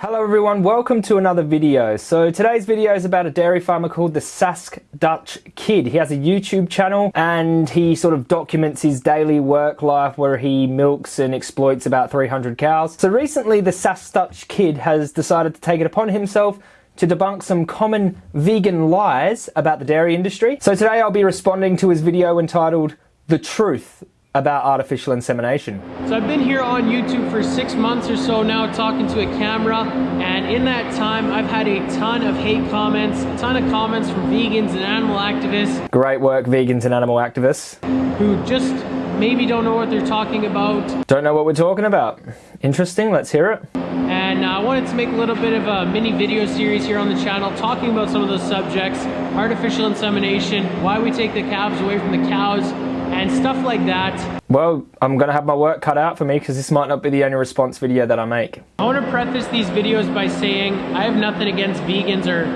Hello everyone, welcome to another video. So today's video is about a dairy farmer called the Sask Dutch Kid. He has a YouTube channel and he sort of documents his daily work life where he milks and exploits about 300 cows. So recently the Sask Dutch Kid has decided to take it upon himself to debunk some common vegan lies about the dairy industry. So today I'll be responding to his video entitled The Truth about artificial insemination. So I've been here on YouTube for six months or so now talking to a camera and in that time I've had a ton of hate comments, a ton of comments from vegans and animal activists. Great work vegans and animal activists. Who just maybe don't know what they're talking about. Don't know what we're talking about. Interesting, let's hear it. And uh, I wanted to make a little bit of a mini video series here on the channel talking about some of those subjects, artificial insemination, why we take the calves away from the cows, and stuff like that. Well, I'm going to have my work cut out for me because this might not be the only response video that I make. I want to preface these videos by saying I have nothing against vegans or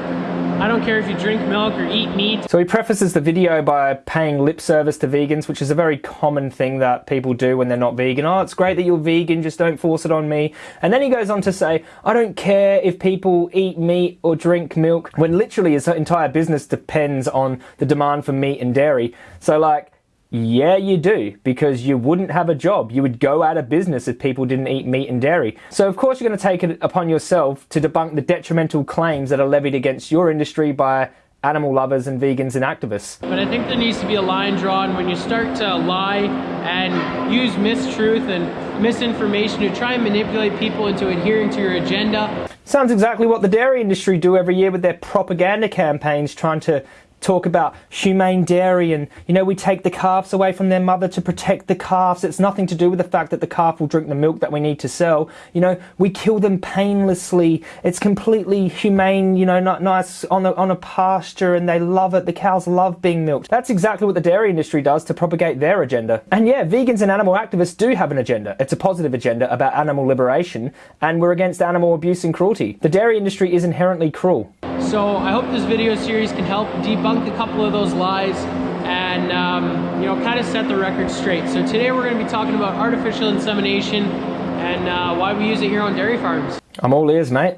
I don't care if you drink milk or eat meat. So he prefaces the video by paying lip service to vegans, which is a very common thing that people do when they're not vegan. Oh, it's great that you're vegan, just don't force it on me. And then he goes on to say, I don't care if people eat meat or drink milk, when literally his entire business depends on the demand for meat and dairy. So like, yeah, you do, because you wouldn't have a job. You would go out of business if people didn't eat meat and dairy. So of course you're going to take it upon yourself to debunk the detrimental claims that are levied against your industry by animal lovers and vegans and activists. But I think there needs to be a line drawn when you start to lie and use mistruth and misinformation to try and manipulate people into adhering to your agenda. Sounds exactly what the dairy industry do every year with their propaganda campaigns trying to talk about humane dairy and, you know, we take the calves away from their mother to protect the calves. It's nothing to do with the fact that the calf will drink the milk that we need to sell. You know, we kill them painlessly. It's completely humane, you know, not nice on a, on a pasture and they love it. The cows love being milked. That's exactly what the dairy industry does to propagate their agenda. And yeah, vegans and animal activists do have an agenda. It's a positive agenda about animal liberation and we're against animal abuse and cruelty. The dairy industry is inherently cruel. So I hope this video series can help debunk a couple of those lies and um, you know kind of set the record straight. So today we're going to be talking about artificial insemination and uh, why we use it here on dairy farms. I'm all ears, mate.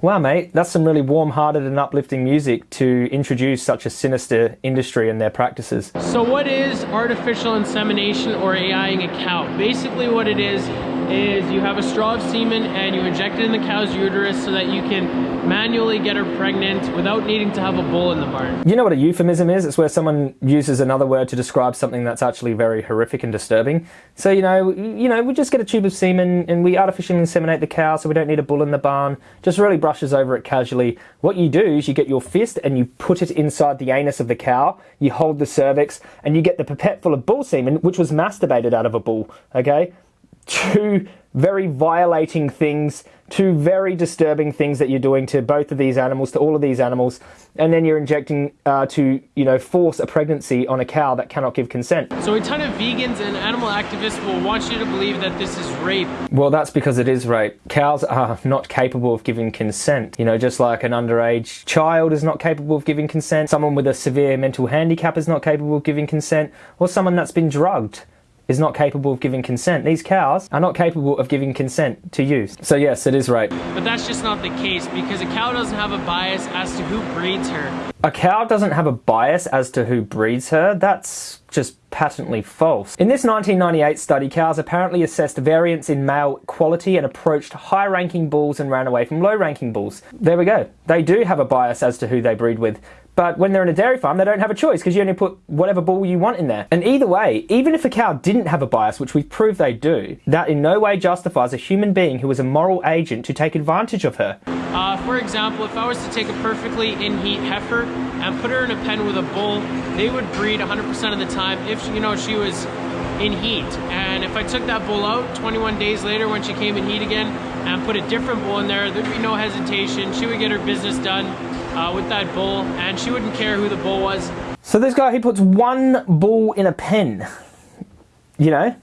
Wow, mate, that's some really warm-hearted and uplifting music to introduce such a sinister industry and their practices. So what is artificial insemination or AIing a cow? Basically what it is, is you have a straw of semen and you inject it in the cow's uterus so that you can manually get her pregnant without needing to have a bull in the barn. You know what a euphemism is? It's where someone uses another word to describe something that's actually very horrific and disturbing. So, you know, you know, we just get a tube of semen and we artificially inseminate the cow so we don't need a bull in the barn. Just really brushes over it casually. What you do is you get your fist and you put it inside the anus of the cow, you hold the cervix, and you get the pipette full of bull semen, which was masturbated out of a bull, okay? Two very violating things, two very disturbing things that you're doing to both of these animals, to all of these animals, and then you're injecting uh, to, you know, force a pregnancy on a cow that cannot give consent. So a ton of vegans and animal activists will want you to believe that this is rape. Well, that's because it is rape. Cows are not capable of giving consent. You know, just like an underage child is not capable of giving consent, someone with a severe mental handicap is not capable of giving consent, or someone that's been drugged is not capable of giving consent. These cows are not capable of giving consent to use. So yes, it is rape. But that's just not the case because a cow doesn't have a bias as to who breeds her. A cow doesn't have a bias as to who breeds her. That's just patently false. In this 1998 study, cows apparently assessed variance in male quality and approached high-ranking bulls and ran away from low-ranking bulls. There we go. They do have a bias as to who they breed with. But when they're in a dairy farm, they don't have a choice because you only put whatever bull you want in there. And either way, even if a cow didn't have a bias, which we've proved they do, that in no way justifies a human being who is a moral agent to take advantage of her. Uh, for example, if I was to take a perfectly in-heat heifer and put her in a pen with a bull, they would breed 100% of the time if, you know, she was in heat. And if I took that bull out 21 days later when she came in heat again and put a different bull in there, there'd be no hesitation. She would get her business done uh, with that bull and she wouldn't care who the bull was. So this guy, he puts one bull in a pen. You know,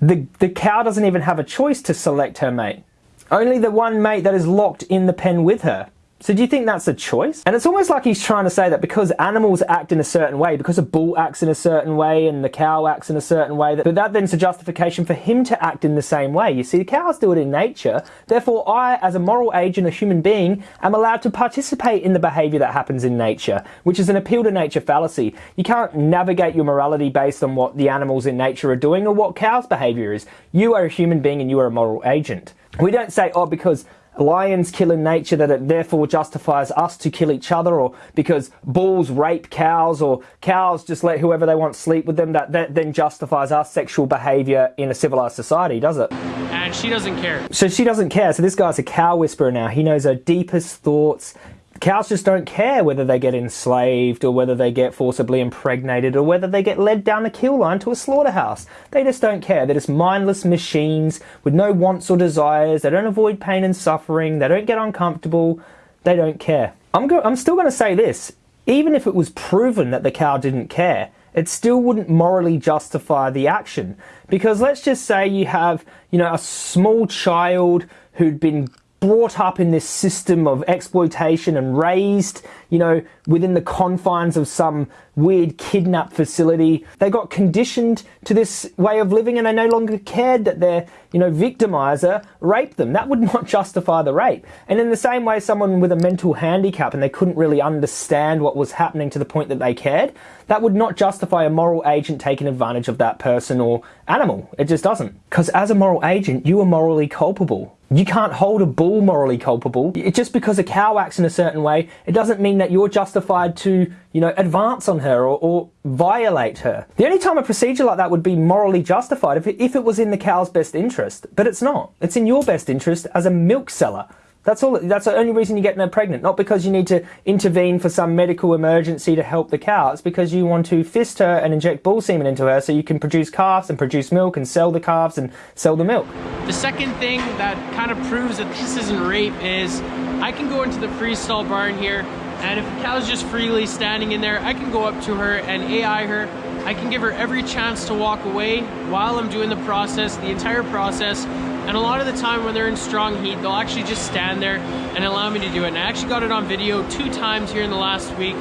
the, the cow doesn't even have a choice to select her mate. Only the one mate that is locked in the pen with her. So do you think that's a choice? And it's almost like he's trying to say that because animals act in a certain way, because a bull acts in a certain way and the cow acts in a certain way, that, that then's a justification for him to act in the same way. You see, the cows do it in nature. Therefore, I, as a moral agent, a human being, am allowed to participate in the behavior that happens in nature, which is an appeal to nature fallacy. You can't navigate your morality based on what the animals in nature are doing or what cows' behavior is. You are a human being and you are a moral agent. We don't say, oh, because lions kill in nature that it therefore justifies us to kill each other or because bulls rape cows or cows just let whoever they want sleep with them that, that then justifies our sexual behavior in a civilized society does it? And she doesn't care. So she doesn't care. So this guy's a cow whisperer now. He knows her deepest thoughts Cows just don't care whether they get enslaved or whether they get forcibly impregnated or whether they get led down a kill line to a slaughterhouse. They just don't care. They're just mindless machines with no wants or desires. They don't avoid pain and suffering. They don't get uncomfortable. They don't care. I'm, I'm still going to say this. Even if it was proven that the cow didn't care, it still wouldn't morally justify the action. Because let's just say you have, you know, a small child who'd been brought up in this system of exploitation and raised, you know, within the confines of some weird kidnap facility. They got conditioned to this way of living and they no longer cared that their, you know, victimizer raped them. That would not justify the rape. And in the same way, someone with a mental handicap and they couldn't really understand what was happening to the point that they cared, that would not justify a moral agent taking advantage of that person or animal. It just doesn't. Because as a moral agent, you are morally culpable. You can't hold a bull morally culpable. Just because a cow acts in a certain way, it doesn't mean that you're justified to, you know, advance on her or, or violate her. The only time a procedure like that would be morally justified if it, if it was in the cow's best interest, but it's not. It's in your best interest as a milk seller. That's all. That's the only reason you get her pregnant. Not because you need to intervene for some medical emergency to help the cow. It's because you want to fist her and inject bull semen into her so you can produce calves and produce milk and sell the calves and sell the milk. The second thing that kind of proves that this isn't rape is I can go into the freestall barn here and if a cow's just freely standing in there, I can go up to her and AI her. I can give her every chance to walk away while I'm doing the process, the entire process, and a lot of the time when they're in strong heat, they'll actually just stand there and allow me to do it. And I actually got it on video two times here in the last week.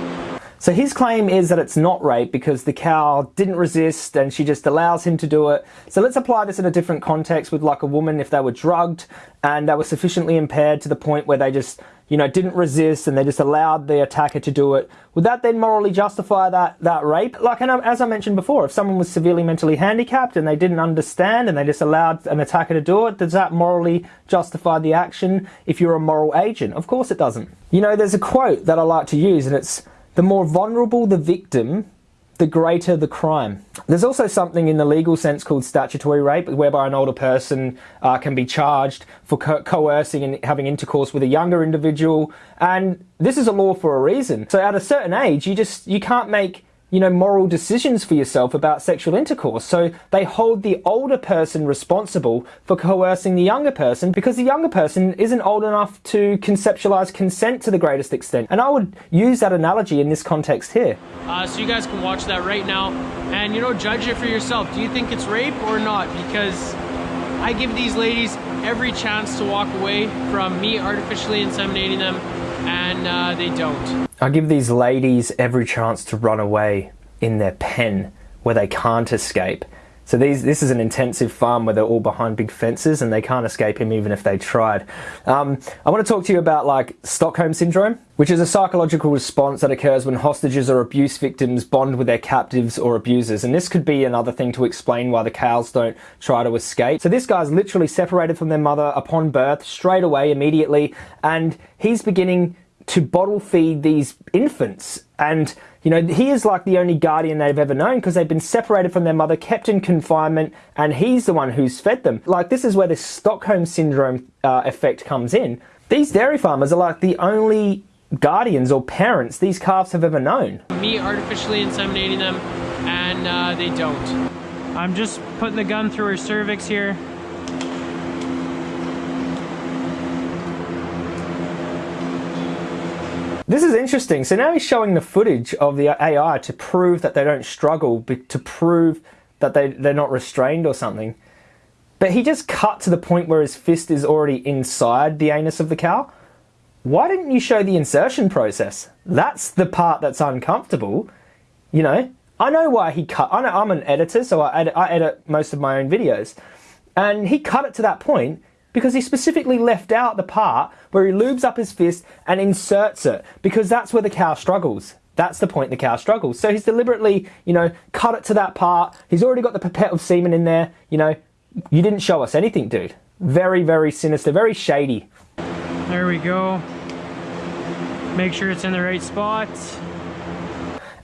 So his claim is that it's not rape because the cow didn't resist and she just allows him to do it. So let's apply this in a different context with like a woman if they were drugged and they were sufficiently impaired to the point where they just you know, didn't resist and they just allowed the attacker to do it, would that then morally justify that, that rape? Like, and uh, as I mentioned before, if someone was severely mentally handicapped and they didn't understand and they just allowed an attacker to do it, does that morally justify the action if you're a moral agent? Of course it doesn't. You know, there's a quote that I like to use and it's, the more vulnerable the victim, the greater the crime. There's also something in the legal sense called statutory rape, whereby an older person uh, can be charged for co coercing and having intercourse with a younger individual, and this is a law for a reason. So at a certain age, you just you can't make you know, moral decisions for yourself about sexual intercourse. So they hold the older person responsible for coercing the younger person because the younger person isn't old enough to conceptualize consent to the greatest extent. And I would use that analogy in this context here. Uh, so you guys can watch that right now and, you know, judge it for yourself. Do you think it's rape or not? Because I give these ladies every chance to walk away from me artificially inseminating them and uh, they don't. I give these ladies every chance to run away in their pen where they can't escape. So these, this is an intensive farm where they're all behind big fences and they can't escape him even if they tried. Um, I want to talk to you about like Stockholm syndrome, which is a psychological response that occurs when hostages or abuse victims bond with their captives or abusers. And this could be another thing to explain why the cows don't try to escape. So this guy's literally separated from their mother upon birth straight away, immediately, and he's beginning to bottle feed these infants. And, you know, he is like the only guardian they've ever known because they've been separated from their mother, kept in confinement, and he's the one who's fed them. Like, this is where the Stockholm Syndrome uh, effect comes in. These dairy farmers are like the only guardians or parents these calves have ever known. Me artificially inseminating them, and uh, they don't. I'm just putting the gun through her cervix here. This is interesting. So now he's showing the footage of the AI to prove that they don't struggle, to prove that they, they're not restrained or something. But he just cut to the point where his fist is already inside the anus of the cow. why didn't you show the insertion process? That's the part that's uncomfortable. You know, I know why he cut. I know I'm an editor, so I edit, I edit most of my own videos. And he cut it to that point because he specifically left out the part where he lubes up his fist and inserts it because that's where the cow struggles. That's the point the cow struggles. So he's deliberately, you know, cut it to that part. He's already got the pipette of semen in there. You know, you didn't show us anything, dude. Very, very sinister, very shady. There we go. Make sure it's in the right spot.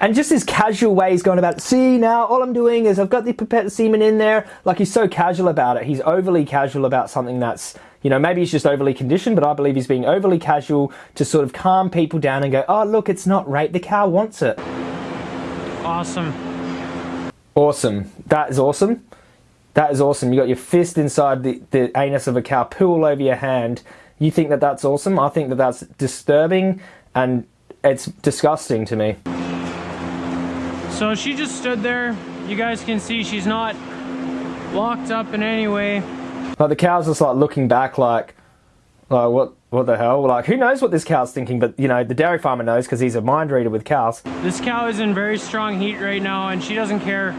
And just his casual way he's going about, see now, all I'm doing is I've got the pipette semen in there. Like he's so casual about it. He's overly casual about something that's, you know, maybe he's just overly conditioned, but I believe he's being overly casual to sort of calm people down and go, oh, look, it's not rape. The cow wants it. Awesome. Awesome. That is awesome. That is awesome. You got your fist inside the, the anus of a cow, pool over your hand. You think that that's awesome? I think that that's disturbing and it's disgusting to me. So she just stood there. You guys can see she's not locked up in any way. Like the cow's just like looking back like, like what what the hell? Like who knows what this cow's thinking, but you know, the dairy farmer knows because he's a mind reader with cows. This cow is in very strong heat right now and she doesn't care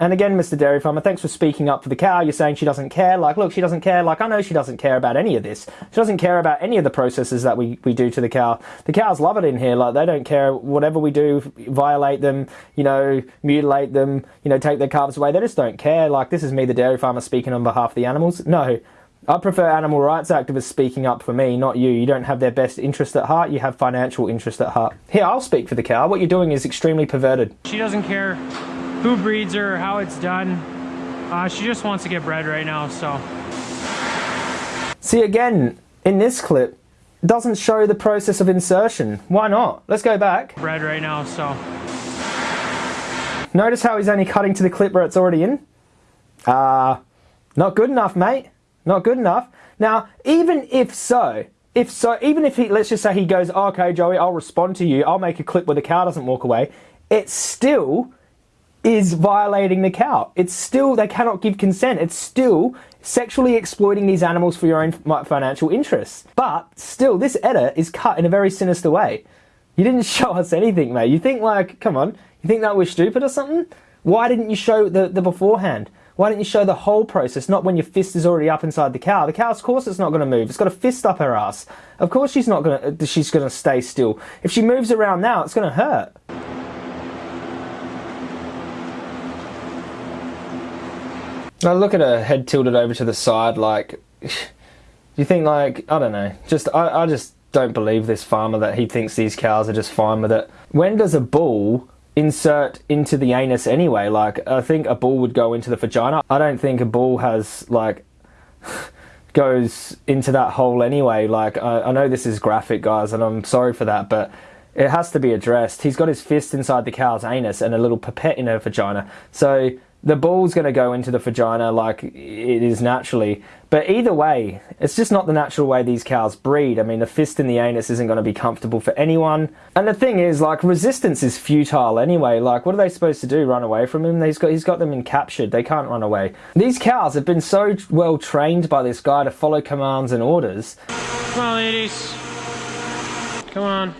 and again, Mr. Dairy Farmer, thanks for speaking up for the cow. You're saying she doesn't care. Like, look, she doesn't care. Like, I know she doesn't care about any of this. She doesn't care about any of the processes that we, we do to the cow. The cows love it in here. Like, they don't care whatever we do, violate them, you know, mutilate them, you know, take their calves away. They just don't care. Like, this is me, the dairy farmer, speaking on behalf of the animals. No. I prefer animal rights activists speaking up for me, not you. You don't have their best interest at heart, you have financial interest at heart. Here, I'll speak for the cow. What you're doing is extremely perverted. She doesn't care who breeds her, how it's done. Uh, she just wants to get bred right now, so. See, again, in this clip, doesn't show the process of insertion. Why not? Let's go back. Bred right now, so. Notice how he's only cutting to the clip where it's already in? Uh, not good enough, mate. Not good enough. Now, even if so, if so, even if he, let's just say he goes, okay, Joey, I'll respond to you, I'll make a clip where the cow doesn't walk away, it's still is violating the cow. It's still, they cannot give consent. It's still sexually exploiting these animals for your own financial interests. But still, this edit is cut in a very sinister way. You didn't show us anything, mate. You think like, come on, you think that we're stupid or something? Why didn't you show the, the beforehand? Why didn't you show the whole process, not when your fist is already up inside the cow? The cow, of course, it's not going to move. It's got a fist up her ass. Of course, she's not going to. Uh, she's going to stay still. If she moves around now, it's going to hurt. I look at her head tilted over to the side, like, do you think, like, I don't know, just, I, I just don't believe this farmer that he thinks these cows are just fine with it. When does a bull insert into the anus anyway? Like, I think a bull would go into the vagina. I don't think a bull has, like, goes into that hole anyway. Like, I, I know this is graphic, guys, and I'm sorry for that, but it has to be addressed. He's got his fist inside the cow's anus and a little pipette in her vagina. So, the ball's going to go into the vagina like it is naturally. But either way, it's just not the natural way these cows breed. I mean, the fist in the anus isn't going to be comfortable for anyone. And the thing is, like, resistance is futile anyway. Like, what are they supposed to do? Run away from him? He's got, he's got them encaptured. They can't run away. These cows have been so well trained by this guy to follow commands and orders. Come on, ladies. Come on.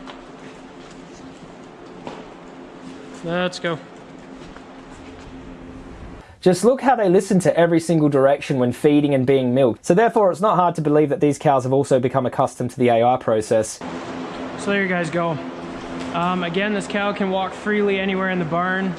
Let's go. Just look how they listen to every single direction when feeding and being milked. So therefore, it's not hard to believe that these cows have also become accustomed to the AI process. So there you guys go. Um, again, this cow can walk freely anywhere in the barn.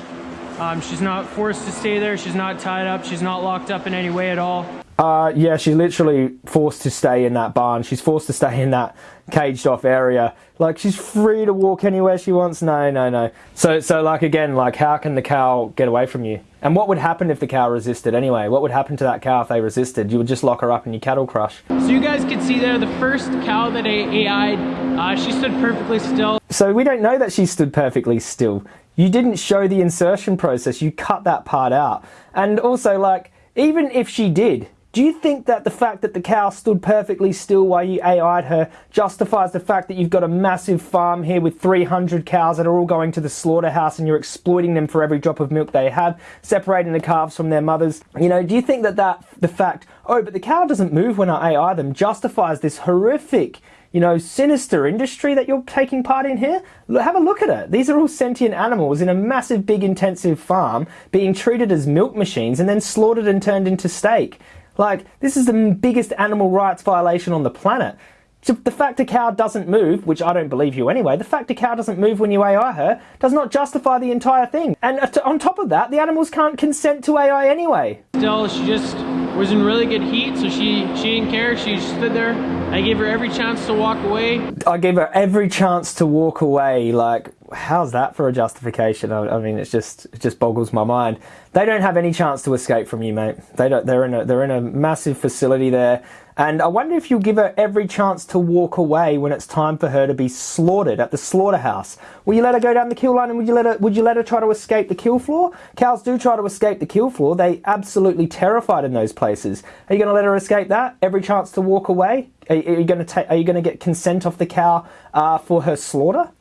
Um, she's not forced to stay there. She's not tied up. She's not locked up in any way at all. Uh, yeah, she's literally forced to stay in that barn. She's forced to stay in that caged off area. Like she's free to walk anywhere she wants. No, no, no. So, so like again, like how can the cow get away from you? And what would happen if the cow resisted anyway? What would happen to that cow if they resisted? You would just lock her up in your cattle crush. So you guys can see there, the first cow that AI, uh, she stood perfectly still. So we don't know that she stood perfectly still. You didn't show the insertion process. You cut that part out. And also like, even if she did, Do you think that the fact that the cow stood perfectly still while you AI'd her justifies the fact that you've got a massive farm here with 300 cows that are all going to the slaughterhouse and you're exploiting them for every drop of milk they have, separating the calves from their mothers? You know, do you think that, that the fact, oh, but the cow doesn't move when I AI them, justifies this horrific you know, sinister industry that you're taking part in here? Have a look at it. These are all sentient animals in a massive, big, intensive farm being treated as milk machines and then slaughtered and turned into steak. Like, this is the biggest animal rights violation on the planet. The fact a cow doesn't move, which I don't believe you anyway, the fact a cow doesn't move when you AI her does not justify the entire thing. And uh, on top of that, the animals can't consent to AI anyway. Still, she just was in really good heat, so she, she didn't care. She stood there. I gave her every chance to walk away. I gave her every chance to walk away. Like, how's that for a justification? I, I mean, it's just it just boggles my mind. They don't have any chance to escape from you, mate. They don't. They're in a they're in a massive facility there. And I wonder if you'll give her every chance to walk away when it's time for her to be slaughtered at the slaughterhouse. Will you let her go down the kill line and would you let her would you let her try to escape the kill floor? Cows do try to escape the kill floor. They absolutely terrified in those places. Are you going to let her escape that? Every chance to walk away? Are, you going to take? Are you going to get consent off the cow uh, for her slaughter?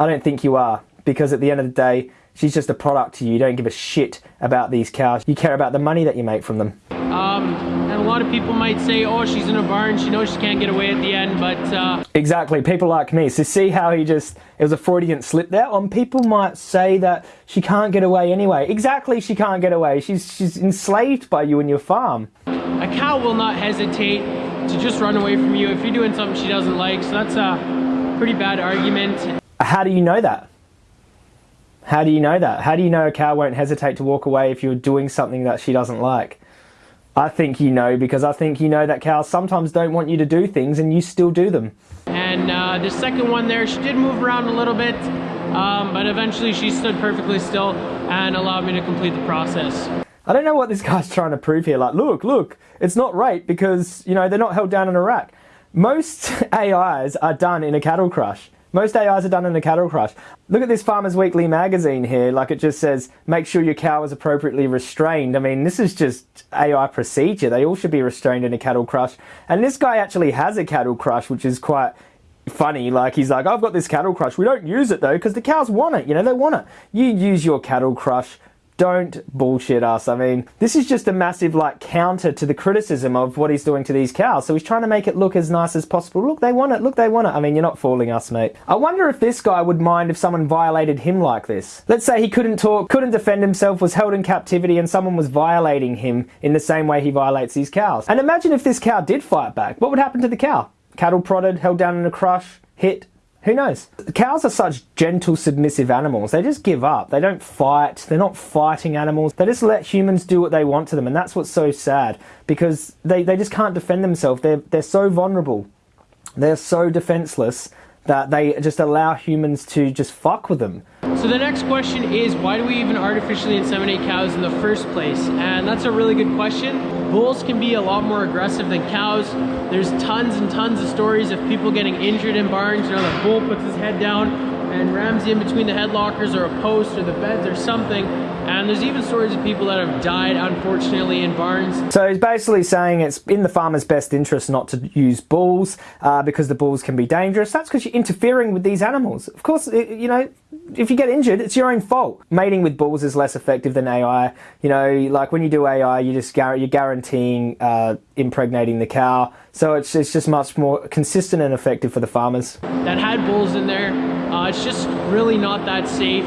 I don't think you are because at the end of the day, she's just a product to you. You don't give a shit about these cows. You care about the money that you make from them. Um, and a lot of people might say, oh, she's in a barn, she knows she can't get away at the end, but... Uh... Exactly, people like me. So see how he just, it was a Freudian slip there? On people might say that she can't get away anyway. Exactly, she can't get away. She's, she's enslaved by you and your farm. A cow will not hesitate to just run away from you if you're doing something she doesn't like, so that's a pretty bad argument. How do you know that? How do you know that? How do you know a cow won't hesitate to walk away if you're doing something that she doesn't like? I think you know because I think you know that cows sometimes don't want you to do things and you still do them. And uh, the second one there, she did move around a little bit, um, but eventually she stood perfectly still and allowed me to complete the process. I don't know what this guy's trying to prove here. Like, look, look, it's not rape because, you know, they're not held down in a rack. Most AIs are done in a cattle crush. Most AIs are done in a cattle crush. Look at this Farmers Weekly magazine here, like it just says, make sure your cow is appropriately restrained. I mean, this is just AI procedure. They all should be restrained in a cattle crush. And this guy actually has a cattle crush, which is quite funny. Like, he's like, I've got this cattle crush. We don't use it though, because the cows want it. You know, they want it. You use your cattle crush don't bullshit us. I mean, this is just a massive like counter to the criticism of what he's doing to these cows. So he's trying to make it look as nice as possible. Look, they want it. Look, they want it. I mean, you're not fooling us, mate. I wonder if this guy would mind if someone violated him like this. Let's say he couldn't talk, couldn't defend himself, was held in captivity, and someone was violating him in the same way he violates these cows. And imagine if this cow did fight back. What would happen to the cow? Cattle prodded, held down in a crush, hit, who knows? Cows are such gentle, submissive animals. They just give up. They don't fight. They're not fighting animals. They just let humans do what they want to them. And that's what's so sad because they, they just can't defend themselves. They're, they're so vulnerable. They're so defenseless that they just allow humans to just fuck with them. So the next question is why do we even artificially inseminate cows in the first place? And that's a really good question. Bulls can be a lot more aggressive than cows. There's tons and tons of stories of people getting injured in barns. You know, the bull puts his head down and rams in between the headlockers or a post or the beds or something and there's even stories of people that have died, unfortunately, in barns. So he's basically saying it's in the farmer's best interest not to use bulls uh, because the bulls can be dangerous. That's because you're interfering with these animals. Of course, it, you know, if you get injured, it's your own fault. Mating with bulls is less effective than AI. You know, like when you do AI, you just you're guaranteeing uh, impregnating the cow. So it's, it's just much more consistent and effective for the farmers. That had bulls in there. Uh, it's just really not that safe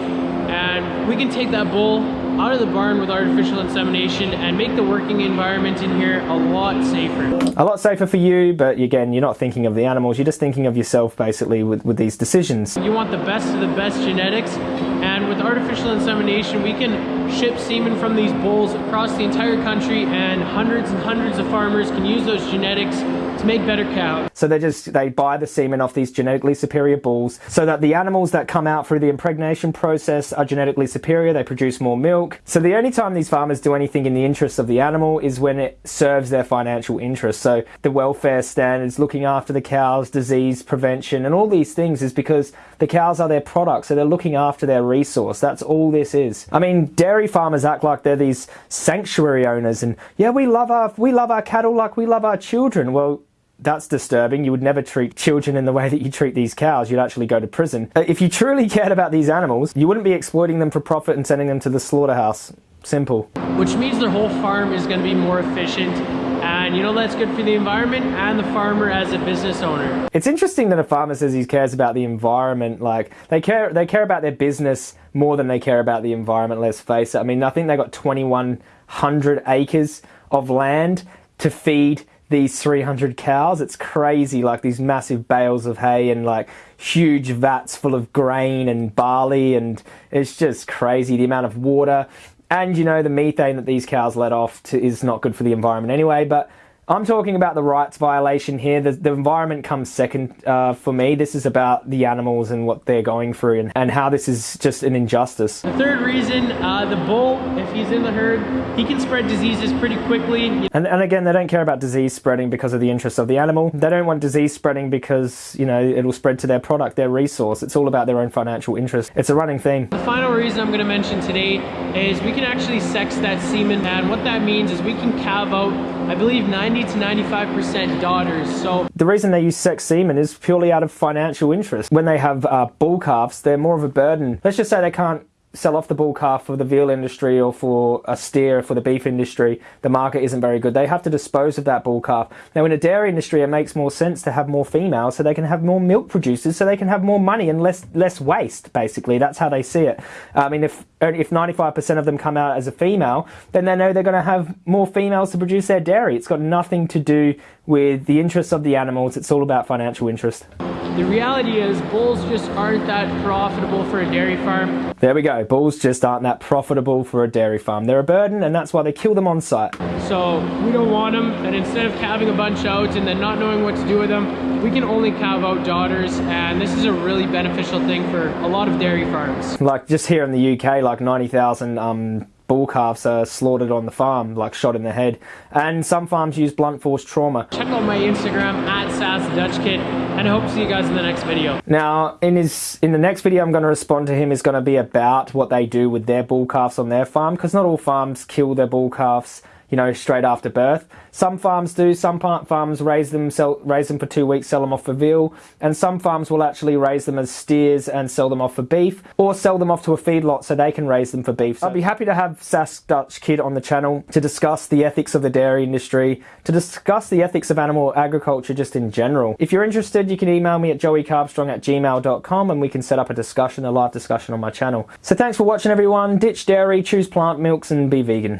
and we can take that bull out of the barn with artificial insemination and make the working environment in here a lot safer. A lot safer for you, but again, you're not thinking of the animals, you're just thinking of yourself basically with, with these decisions. You want the best of the best genetics, and with artificial insemination, we can ship semen from these bulls across the entire country, and hundreds and hundreds of farmers can use those genetics to make better cows. So they just they buy the semen off these genetically superior bulls so that the animals that come out through the impregnation process are genetically superior, they produce more milk. So the only time these farmers do anything in the interests of the animal is when it serves their financial interests. So the welfare standards, looking after the cows, disease prevention, and all these things is because the cows are their product, so they're looking after their resource. That's all this is. I mean, dairy dairy farmers act like they're these sanctuary owners and yeah, we love our we love our cattle like we love our children. Well, that's disturbing. You would never treat children in the way that you treat these cows. You'd actually go to prison. If you truly cared about these animals, you wouldn't be exploiting them for profit and sending them to the slaughterhouse. Simple. Which means their whole farm is going to be more efficient. And you know that's good for the environment and the farmer as a business owner. It's interesting that a farmer says he cares about the environment. Like they care, they care about their business more than they care about the environment. Let's face it. I mean, I think they got 2,100 acres of land to feed these 300 cows. It's crazy, like these massive bales of hay and like huge vats full of grain and barley, and it's just crazy the amount of water. And you know, the methane that these cows let off to, is not good for the environment anyway, but I'm talking about the rights violation here. The, the environment comes second uh, for me. This is about the animals and what they're going through and, and how this is just an injustice. The third reason, uh, the bull, if he's in the herd, he can spread diseases pretty quickly. And, and again, they don't care about disease spreading because of the interests of the animal. They don't want disease spreading because, you know, it'll spread to their product, their resource. It's all about their own financial interest. It's a running theme. The final reason I'm going to mention today is we can actually sex that semen. And what that means is we can calve out, I believe, 90 to 95% daughters. So the reason they use sex semen is purely out of financial interest. When they have uh, bull calves, they're more of a burden. Let's just say they can't sell off the bull calf for the veal industry or for a steer for the beef industry, the market isn't very good. They have to dispose of that bull calf. Now, in a dairy industry, it makes more sense to have more females so they can have more milk producers, so they can have more money and less less waste. Basically, that's how they see it. I mean, if if 95% of them come out as a female, then they know they're going to have more females to produce their dairy. It's got nothing to do with the interests of the animals. It's all about financial interest. The reality is bulls just aren't that profitable for a dairy farm. There we go. Bulls just aren't that profitable for a dairy farm. They're a burden and that's why they kill them on site. So we don't want them and instead of calving a bunch out and then not knowing what to do with them, we can only calve out daughters and this is a really beneficial thing for a lot of dairy farms. Like just here in the UK, like 90,000 um, bull calves are slaughtered on the farm, like shot in the head. And some farms use blunt force trauma. Check out my Instagram at SaskDutchKid, and I hope to see you guys in the next video. Now, in his in the next video, I'm going to respond to him is going to be about what they do with their bull calves on their farm, because not all farms kill their bull calves you know, straight after birth. Some farms do. Some farms raise them, sell, raise them for two weeks, sell them off for veal, and some farms will actually raise them as steers and sell them off for beef, or sell them off to a feedlot so they can raise them for beef. So I'd be happy to have Sask Dutch Kid on the channel to discuss the ethics of the dairy industry, to discuss the ethics of animal agriculture just in general. If you're interested, you can email me at joeycarbstrong at gmail.com and we can set up a discussion, a live discussion on my channel. So thanks for watching everyone. Ditch dairy, choose plant milks and be vegan.